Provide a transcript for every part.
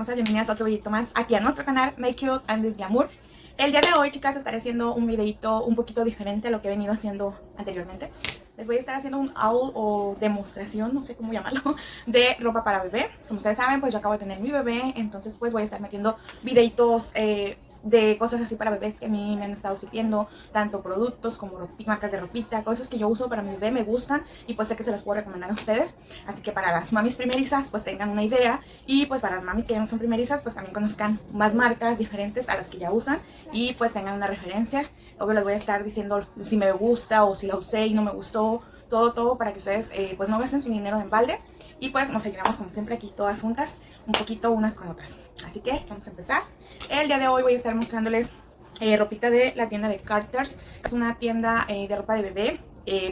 hermosas, bienvenidas a otro videito más aquí a nuestro canal Make It and This Glamour El día de hoy, chicas, estaré haciendo un videito un poquito diferente a lo que he venido haciendo anteriormente. Les voy a estar haciendo un haul o demostración, no sé cómo llamarlo, de ropa para bebé. Como ustedes saben, pues yo acabo de tener mi bebé, entonces pues voy a estar metiendo videitos eh, de cosas así para bebés que a mí me han estado sirviendo, tanto productos como marcas de ropita, cosas que yo uso para mi bebé, me gustan y pues sé que se las puedo recomendar a ustedes. Así que para las mamis primerizas pues tengan una idea y pues para las mamis que ya no son primerizas pues también conozcan más marcas diferentes a las que ya usan y pues tengan una referencia. Obvio les voy a estar diciendo si me gusta o si la usé y no me gustó, todo, todo para que ustedes eh, pues no gasten su dinero en balde y pues nos ayudamos como siempre aquí todas juntas, un poquito unas con otras. Así que vamos a empezar. El día de hoy voy a estar mostrándoles eh, ropita de la tienda de Carter's. Es una tienda eh, de ropa de bebé.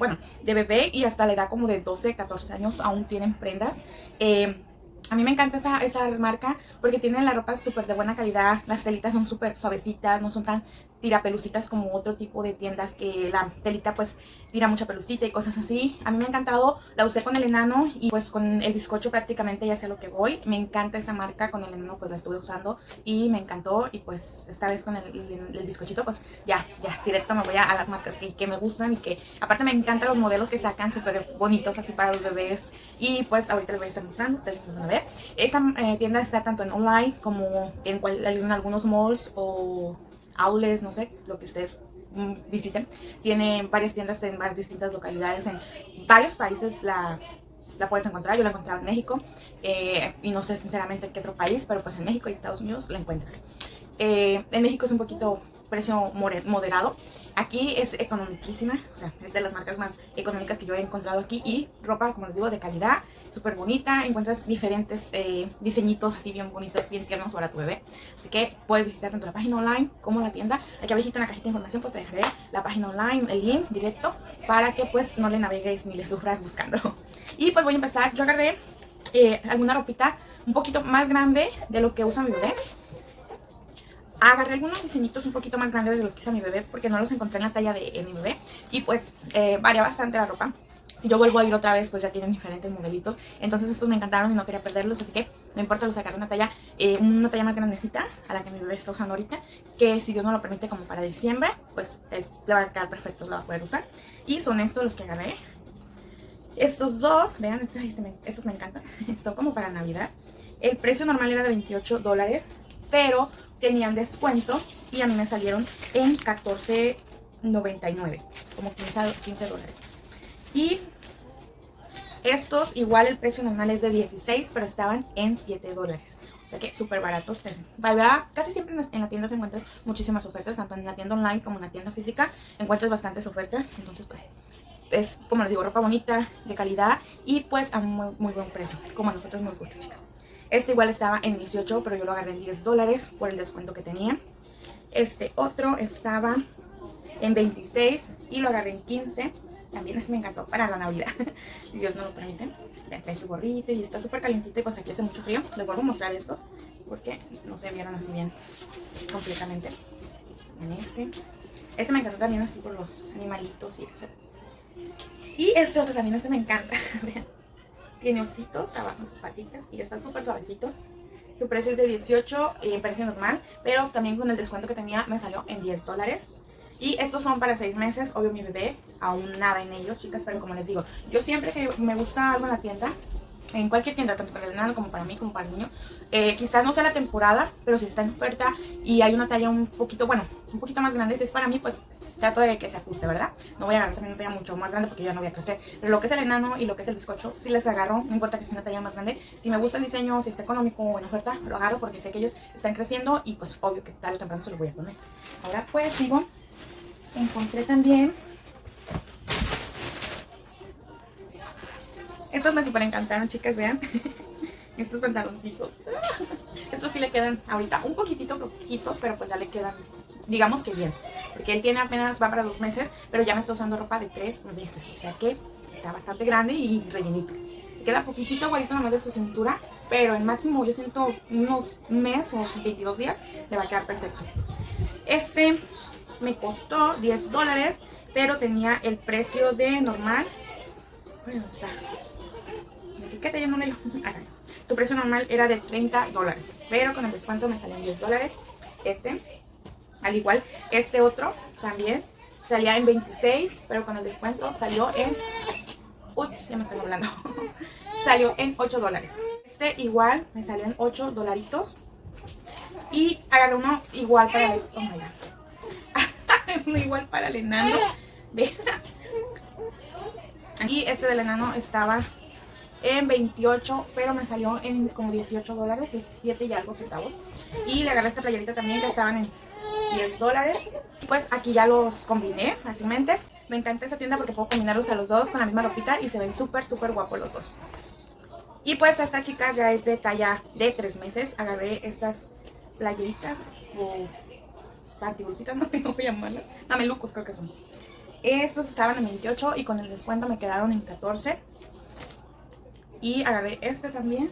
Bueno, de bebé y hasta la edad como de 12, 14 años aún tienen prendas. a mí me encanta esa, esa marca porque tienen la ropa súper de buena calidad, las telitas son súper suavecitas, no son tan tira pelucitas como otro tipo de tiendas que la telita pues tira mucha pelucita y cosas así. A mí me ha encantado, la usé con el enano y pues con el bizcocho prácticamente ya sé lo que voy. Me encanta esa marca, con el enano pues la estuve usando y me encantó y pues esta vez con el, bizcochito pues ya, ya directo me voy a, las marcas que, que, me gustan y que aparte me encantan los modelos que sacan súper bonitos así para los bebés y pues ahorita les voy a estar mostrando, ustedes van a ver. Esa eh, tienda está tanto en online como en, en algunos malls o aules, no sé, lo que ustedes mm, visiten. Tiene varias tiendas en más distintas localidades, en varios países la, la puedes encontrar. Yo la encontré en México eh, y no sé sinceramente en qué otro país, pero pues en México y Estados Unidos la encuentras. Eh, en México es un poquito precio moderado. Aquí es economicísima, o sea, es de las marcas más económicas que yo he encontrado aquí y ropa, como les digo, de calidad, súper bonita. Encuentras diferentes eh, diseñitos así bien bonitos, bien tiernos para tu bebé. Así que puedes visitar tanto la página online como la tienda. Aquí abajo en la cajita de información pues te dejaré la página online, el link directo, para que pues no le navegues ni le sufras buscando. Y pues voy a empezar, yo agarré eh, alguna ropita un poquito más grande de lo que usa mi bebé agarré algunos diseñitos un poquito más grandes de los que usa mi bebé porque no los encontré en la talla de mi bebé y pues eh, varía bastante la ropa. Si yo vuelvo a ir otra vez, pues ya tienen diferentes modelitos. Entonces estos me encantaron y no quería perderlos, así que no importa, los sacaré una talla, eh, una talla más grandecita a la que mi bebé está usando ahorita. Que si Dios no lo permite como para diciembre, pues le va a quedar perfecto, lo va a poder usar. Y son estos los que agarré. Estos dos, vean, este me, estos me encantan. son como para Navidad. El precio normal era de 28 dólares, pero tenían descuento y a mí me salieron en $14.99, como 15, dólares. Y estos, igual el precio normal es de 16, pero estaban en 7 dólares. O sea que súper baratos. Casi siempre en la tienda se encuentras muchísimas ofertas, tanto en la tienda online como en la tienda física. Encuentras bastantes ofertas, entonces pues es, como les digo, ropa bonita, de calidad y pues a muy buen precio, como a nosotros nos gusta, chicas. Este igual estaba en 18, pero yo lo agarré en 10 dólares por el descuento que tenía. Este otro estaba en 26 y lo agarré en 15. También me encantó para la Navidad, si Dios no lo permite. Le trae su gorrito y está súper calientito y pues aquí hace mucho frío. Les vuelvo a mostrar estos porque no se vieron así bien completamente. En este. Este me encantó también así por los animalitos y eso. Y este otro también, este me encanta. Vean. Tiene ositos abajo en sus patitas y está súper suavecito. Su precio es de 18 en precio normal, pero también con el descuento que tenía me salió en 10 dólares. Y estos son para 6 meses, obvio mi bebé, aún nada en ellos, chicas, pero como les digo, yo siempre que me gusta algo en la tienda, en cualquier tienda, tanto para el nano como para mí, como para el niño, eh, quizás no sea la temporada, pero si está en oferta y hay una talla un poquito, bueno, un poquito más grande, si es para mí, pues trato de que se ajuste, ¿verdad? No voy a agarrar también una talla mucho más grande porque ya no voy a crecer. Pero lo que es el enano y lo que es el bizcocho, si les agarro, no importa que sea una talla más grande. Si me gusta el diseño, si está económico o en oferta, lo agarro porque sé que ellos están creciendo y pues obvio que tarde o temprano se los voy a poner. Ahora pues digo, encontré también... Estos me super encantaron, chicas, vean. Estos pantaloncitos. Estos sí le quedan ahorita un poquitito flojitos, pero pues ya le quedan digamos que bien. Porque él tiene apenas, va para dos meses, pero ya me está usando ropa de tres meses. O sea que está bastante grande y rellenito. Queda poquitito igualito nomás de su cintura, pero el máximo yo siento unos meses o 22 días le va a quedar perfecto. Este me costó 10 dólares, pero tenía el precio de normal. O sea, etiqueta ya no me lo... su precio normal era de 30 dólares, pero con el descuento me salió en 10 dólares. Este, al igual, este otro también salía en 26, pero con el descuento salió en... Ups, ya me están hablando. salió en 8 dólares. Este igual me salió en 8 dolaritos. Y agarré uno igual para el... Oh uno igual para el enano. Y este del enano estaba en 28, pero me salió en como 18 dólares, 17 y algo centavos. Y le agarré esta playerita también que estaban en 10 dólares. Pues aquí ya los combiné fácilmente. Me encanta esa tienda porque puedo combinarlos a los dos con la misma ropita y se ven súper, súper guapos los dos. Y pues esta chica ya es de talla de 3 meses. Agarré estas playeritas o patibulcitas, no sé cómo llamarlas. Mamelucos creo que son. Estos estaban en 28 y con el descuento me quedaron en 14. Y agarré este también.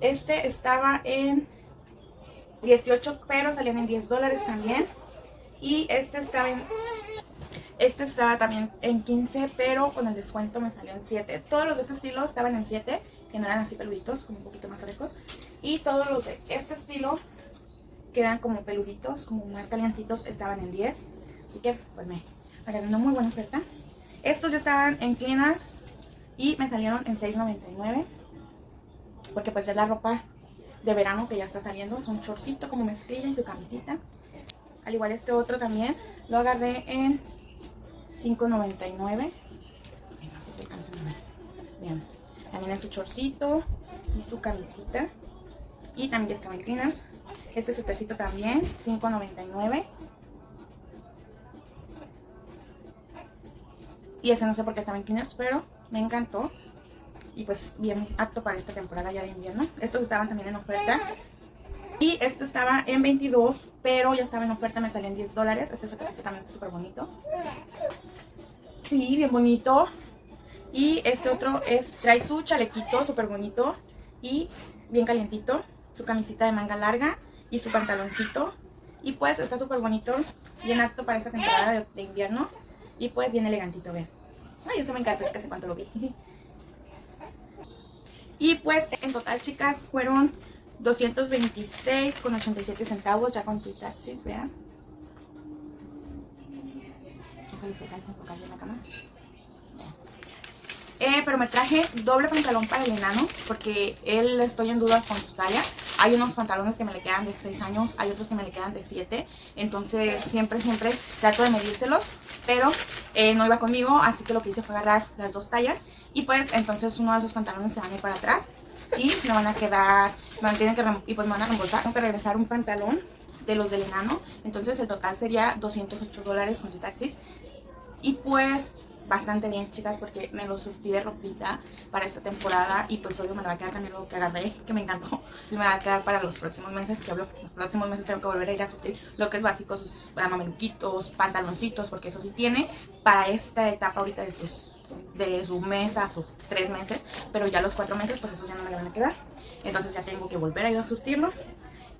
Este estaba en 18, pero salían en 10 dólares también. Y este estaba en... Este estaba también en 15, pero con el descuento me salió en 7. Todos los de este estilo estaban en 7, que no eran así peluditos, como un poquito más frescos. Y todos los de este estilo, que eran como peluditos, como más calientitos, estaban en 10. Así que pues me una muy buena oferta. Estos ya estaban en cleaners y me salieron en $6.99. Porque pues es la ropa de verano que ya está saliendo. Es un chorcito como mezclilla y su camisita. Al igual este otro también lo agarré en $5.99. Vean, también en su chorcito y su camisita. Y también estaba en cleaners. Este suétercito también, $5.99. Y ese no sé por qué estaba en cleaners, pero me encantó. Y pues bien apto para esta temporada ya de invierno. Estos estaban también en oferta. Y este estaba en 22, pero ya estaba en oferta, me salió en 10 dólares. Este también está súper bonito. Sí, bien bonito. Y este otro es, trae su chalequito súper bonito y bien calientito. Su camisita de manga larga y su pantaloncito. Y pues está súper bonito, bien apto para esta temporada de, invierno. Y pues bien elegantito, vean. Ay, eso me encanta, es que hace cuánto lo vi. Y pues en total, chicas, fueron 226 con 87 centavos ya con tu taxis, vean. Eh, pero me traje doble pantalón para el enano porque él estoy en duda con su talla. Hay unos pantalones que me le quedan de 6 años, hay otros que me le quedan de 7. Entonces siempre, siempre trato de medírselos. Pero eh, no iba conmigo, así que lo que hice fue agarrar las dos tallas. Y pues entonces uno de esos pantalones se van a ir para atrás. Y me van a quedar, me van, que, y pues me van a reembolsar. Tengo que regresar un pantalón de los del enano. Entonces el total sería 208 dólares con tu taxis. Y pues bastante bien, chicas, porque me lo surtí de ropita para esta temporada y pues obvio me lo va a quedar también lo que agarré, que me encantó. Y me va a quedar para los próximos meses, que hablo, los próximos meses tengo que volver a ir a surtir lo que es básico, sus mameluquitos, pantaloncitos, porque eso sí tiene para esta etapa ahorita de sus de su mes a sus tres meses, pero ya los cuatro meses pues esos ya no me van a quedar. Entonces ya tengo que volver a ir a surtirlo.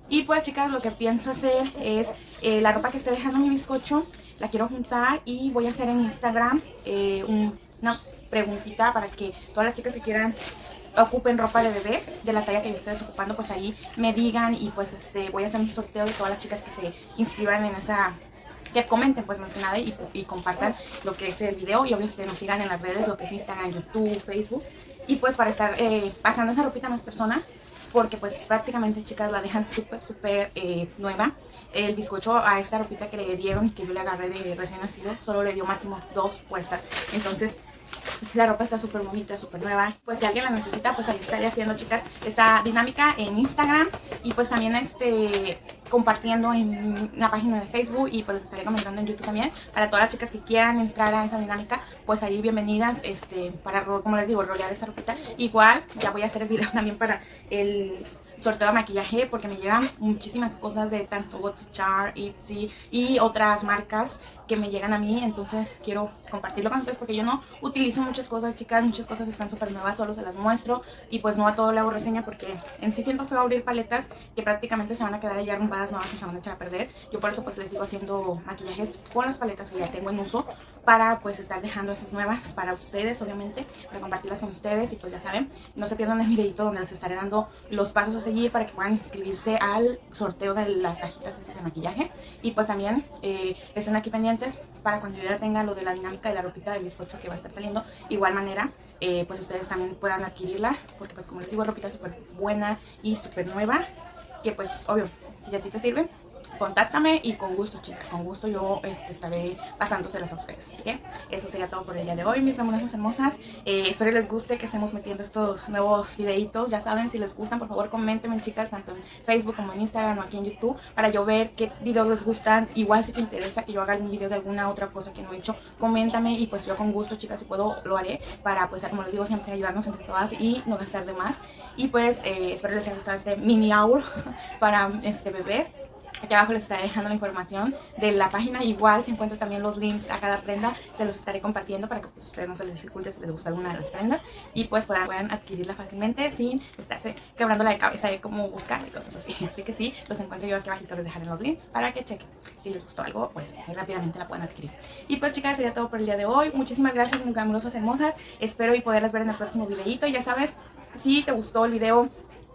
Y pues chicas, lo que pienso hacer es eh, la ropa que esté dejando mi bizcocho, la quiero juntar y voy a hacer en Instagram eh, una preguntita para que todas las chicas que quieran ocupen ropa de bebé de la talla que yo esté ocupando, pues ahí me digan y pues este voy a hacer un sorteo de todas las chicas que se inscriban en esa que comenten pues más que nada y, compartan lo que es el video y obviamente nos sigan en las redes, lo que es Instagram, YouTube, Facebook. Y pues para estar eh, pasando esa ropita a más personas porque pues prácticamente chicas la dejan súper súper eh, nueva. El bizcocho a esta ropita que le dieron y que yo le agarré de recién nacido solo le dio máximo dos puestas. Entonces la ropa está súper bonita, súper nueva. Pues si alguien la necesita, pues ahí estaré haciendo, chicas, esa dinámica en Instagram. Y pues también este compartiendo en la página de Facebook y pues estaré comentando en YouTube también. Para todas las chicas que quieran entrar a esa dinámica, pues ahí bienvenidas este para, como les digo, rolear esa ropita. Igual, ya voy a hacer el video también para el sorteo de maquillaje porque me llegan muchísimas cosas de tanto Char, Etsy y otras marcas que me llegan a mí, entonces quiero compartirlo con ustedes porque yo no utilizo muchas cosas, chicas, muchas cosas están súper nuevas, solo se las muestro y pues no a todo le hago reseña porque en sí siento feo abrir paletas que prácticamente se van a quedar ahí arrumbadas nuevas y se van a echar a perder. Yo por eso pues les digo haciendo maquillajes con las paletas que ya tengo en uso para pues estar dejando esas nuevas para ustedes, obviamente, para compartirlas con ustedes y pues ya saben, no se pierdan el videito donde les estaré dando los pasos a seguir para que puedan inscribirse al sorteo de las cajitas de maquillaje y pues también eh, estén aquí pendientes para cuando yo ya tenga lo de la dinámica de la ropita del bizcocho que va a estar saliendo, igual manera, eh, pues ustedes también puedan adquirirla, porque pues como les digo, ropita súper buena y súper nueva, que pues obvio, si ya a ti te sirve, contáctame y con gusto, chicas, con gusto yo este, estaré pasándoselas a ustedes. Así que eso sería todo por el día de hoy, mis glamuras hermosas. Eh, espero les guste que estemos metiendo estos nuevos videitos. Ya saben, si les gustan, por favor, coméntenme, chicas, tanto en Facebook como en Instagram o aquí en YouTube, para yo ver qué videos les gustan. Igual si te interesa que yo haga un video de alguna otra cosa que no he hecho, coméntame y pues yo con gusto, chicas, si puedo, lo haré para, pues, como les digo, siempre ayudarnos entre todas y no gastar de más. Y pues, eh, espero les haya gustado este mini hour para este bebés. Aquí abajo les estaré dejando la información de la página. Igual se encuentran también los links a cada prenda. Se los estaré compartiendo para que pues, ustedes no se les dificulte si les gusta alguna de las prendas. Y pues puedan, adquirirla fácilmente sin estarse quebrando la cabeza de cómo buscar y cosas así. Así que sí, los encuentro yo aquí abajito. Les dejaré los links para que chequen. Si les gustó algo, pues rápidamente la pueden adquirir. Y pues chicas, sería todo por el día de hoy. Muchísimas gracias, muy amorosas, hermosas. Espero y poderlas ver en el próximo videito. Ya sabes, si te gustó el video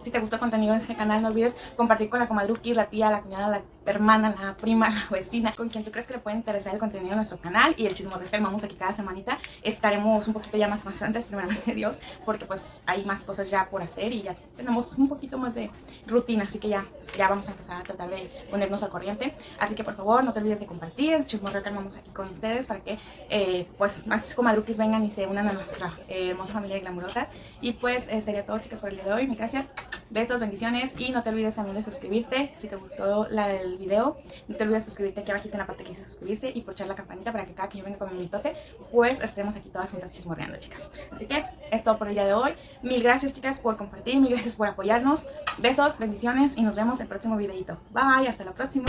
si te gustó el contenido de este canal, no olvides compartir con la comadruki, la tía, la cuñada, la hermana, la prima, la vecina, con quien tú crees que le puede interesar el contenido de nuestro canal y el chismorreo que armamos aquí cada semanita. Estaremos un poquito ya más constantes, primeramente Dios, porque pues hay más cosas ya por hacer y ya tenemos un poquito más de rutina, así que ya, ya vamos a empezar a tratar de ponernos al corriente. Así que por favor no te olvides de compartir el chismorreo armamos aquí con ustedes para que eh, pues más comadruquis vengan y se unan a nuestra eh, hermosa familia de glamurosas. Y pues eh, sería todo chicas por el día de hoy, mi gracias, besos, bendiciones y no te olvides también de suscribirte si te gustó la, el video. No te olvides de suscribirte aquí abajito en la parte que dice suscribirse y echar la campanita para que cada que yo venga con mi mitote, pues estemos aquí todas juntas chismorreando, chicas. Así que es todo por el día de hoy. Mil gracias, chicas, por compartir, mil gracias por apoyarnos. Besos, bendiciones y nos vemos el próximo videito. Bye, hasta la próxima.